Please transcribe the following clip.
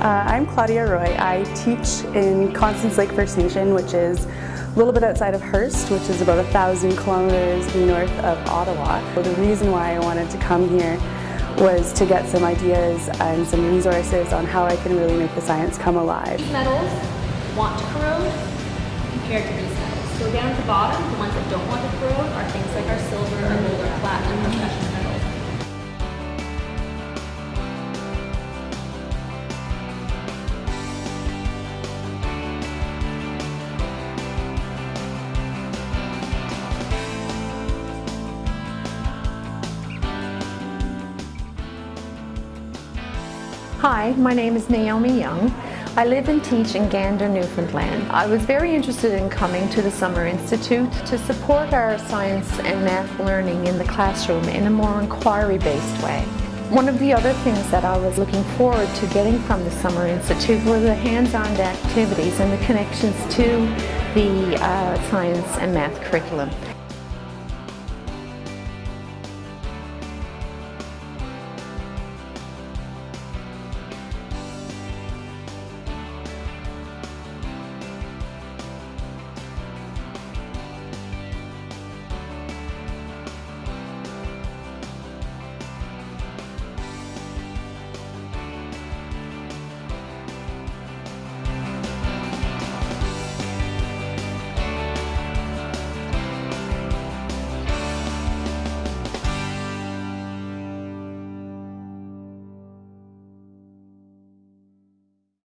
Uh, I'm Claudia Roy. I teach in Constance Lake First Nation, which is a little bit outside of Hearst, which is about a thousand kilometers north of Ottawa. The reason why I wanted to come here was to get some ideas and some resources on how I can really make the science come alive. These metals want to corrode compared to these metals. So down at the bottom, the ones that don't want to corrode are Hi, my name is Naomi Young. I live and teach in Gander, Newfoundland. I was very interested in coming to the Summer Institute to support our science and math learning in the classroom in a more inquiry-based way. One of the other things that I was looking forward to getting from the Summer Institute were the hands-on activities and the connections to the uh, science and math curriculum.